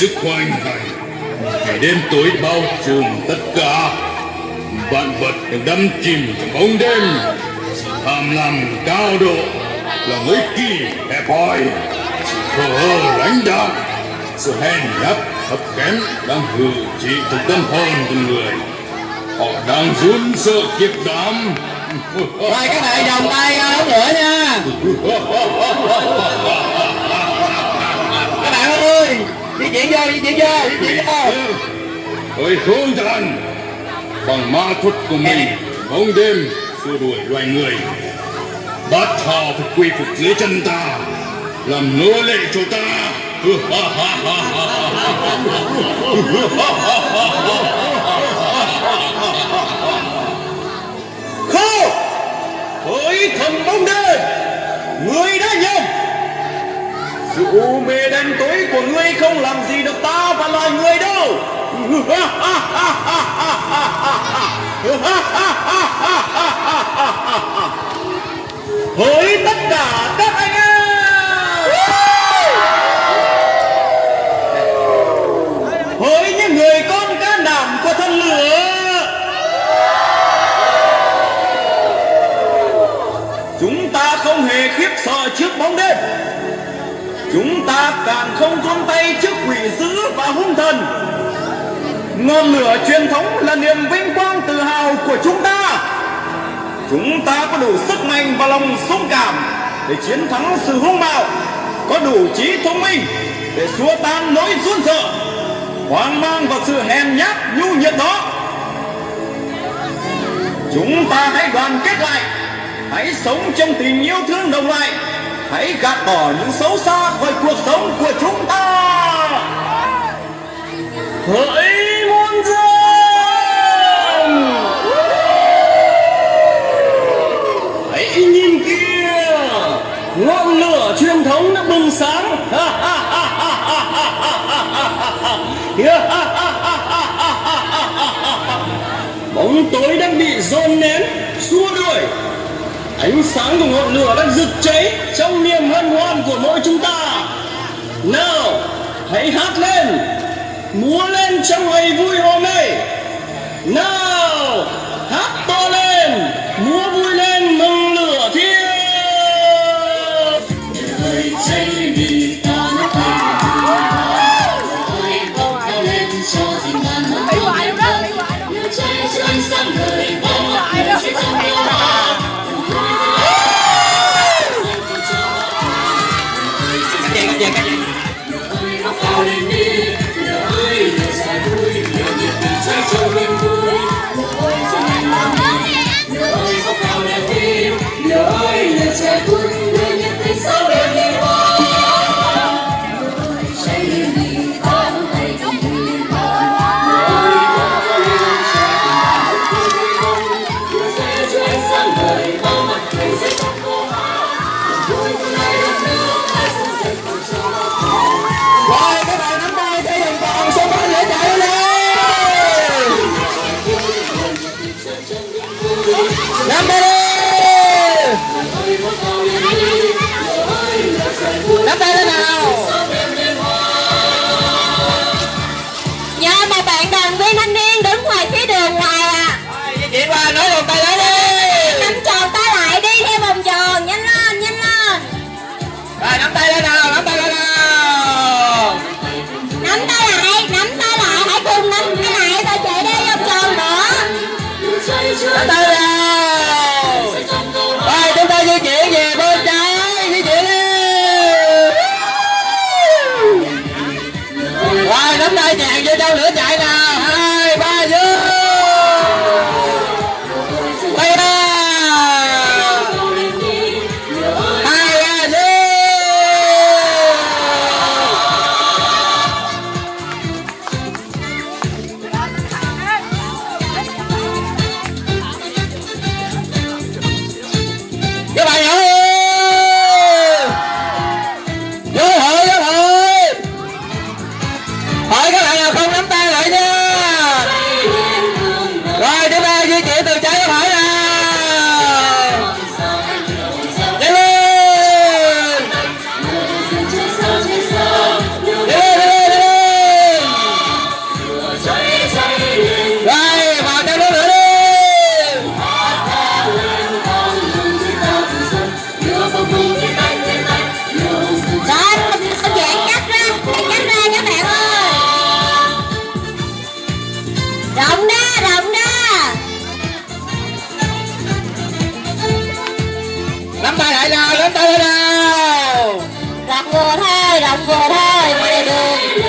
sức hoành hành ngày đêm tối bao trùm tất cả. Vạn vật đều đắm chìm trong bóng đêm. Sự tham lam cao độ là lối kỳ hẹp hòi sự thờ ơ lãnh đạm sự hèn nhát thấp kém đang hư trị trong tâm hồn con người. Họ đang run sợ kiếp đảm Rồi các bạn đồng tay ra lửa nha Hỡi hương thần Bằng ma thuật của mình Bóng đêm xua đuổi loài người. Bắt họ phải quy phục dưới chân ta Làm nô lệ cho ta. Khô Hỡi thần bóng đêm Người đã nhầm sự u mê đen tối của ngươi không làm gì được ta và loài người đâu. Chúng ta càng không run tay trước quỷ dữ và hung thần. Ngọn lửa truyền thống là niềm vinh quang tự hào của chúng ta. Chúng ta có đủ sức mạnh và lòng dũng cảm Để chiến thắng sự hung bạo. Có đủ trí thông minh Để xua tan nỗi run sợ, Hoang mang và sự hèn nhát nhu nhược đó. Chúng ta hãy đoàn kết lại, Hãy sống trong tình yêu thương đồng loại. Hãy gạt bỏ những xấu xa khỏi cuộc sống của chúng ta. Hỡi muôn dân! Hãy nhìn kia Ngọn lửa truyền thống đã bừng sáng. Bóng tối đang bị dồn nén, Xua đuổi. Ánh sáng của ngọn lửa đang rực cháy Trong của mỗi chúng ta. Nào, Hãy hát lên. Múa lên trong ngày vui hôm nay. Nào, Hát to lên. Múa vui lên. 是 nắm tay lại nào nắm tay lên nào. Đặt vừa thôi đặt vừa thôi mà đừng.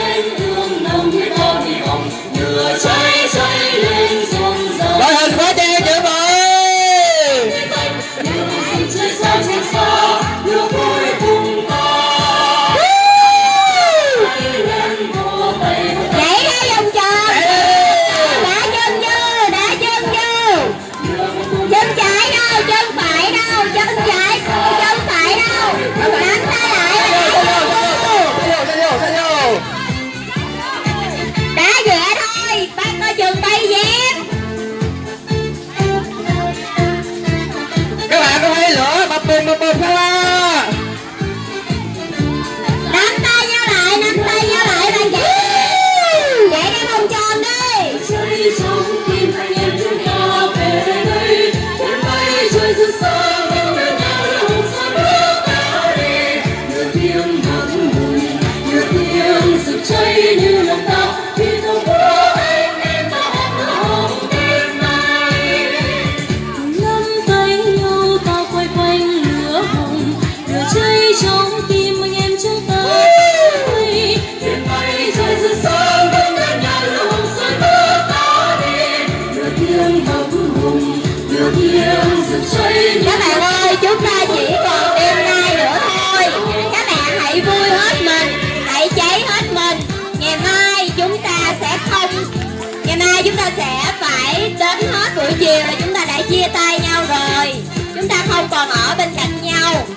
sẽ phải đến hết buổi chiều là chúng ta đã chia tay nhau rồi. Chúng ta không còn ở bên cạnh nhau.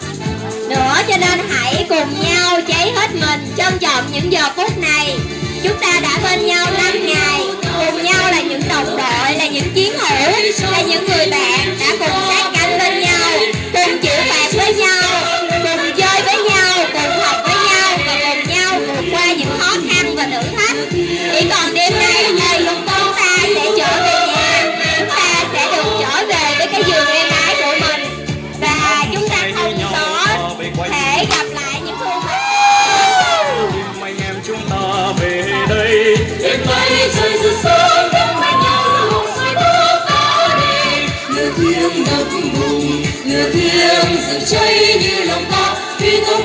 Nữa cho nên hãy cùng nhau cháy hết mình trân trọng những giờ phút này. Chúng ta đã bên nhau 5 ngày, cùng nhau là những đồng đội. lửa thiêng rực cháy như lòng ta khi tôi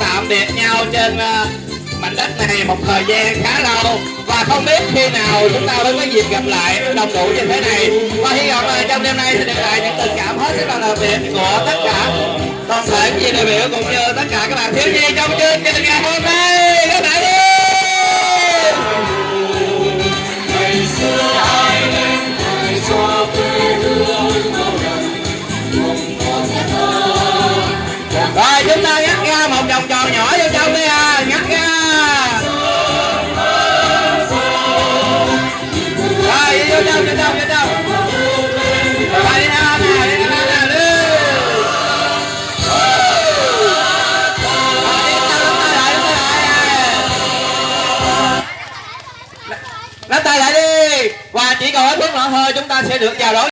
tạm biệt nhau trên ờ, mảnh đất này một thời gian khá lâu. Và không biết khi nào chúng ta mới có dịp gặp lại đồng đủ như thế này. Và hy vọng là trong đêm nay sẽ được lại những tình cảm hết sức là đặc biệt của tất cả toàn thể quý vị đại biểu cũng như tất cả các bạn thiếu nhi trong chương trình ngày hôm nay. Các bạn con hơi chúng ta sẽ được chào đón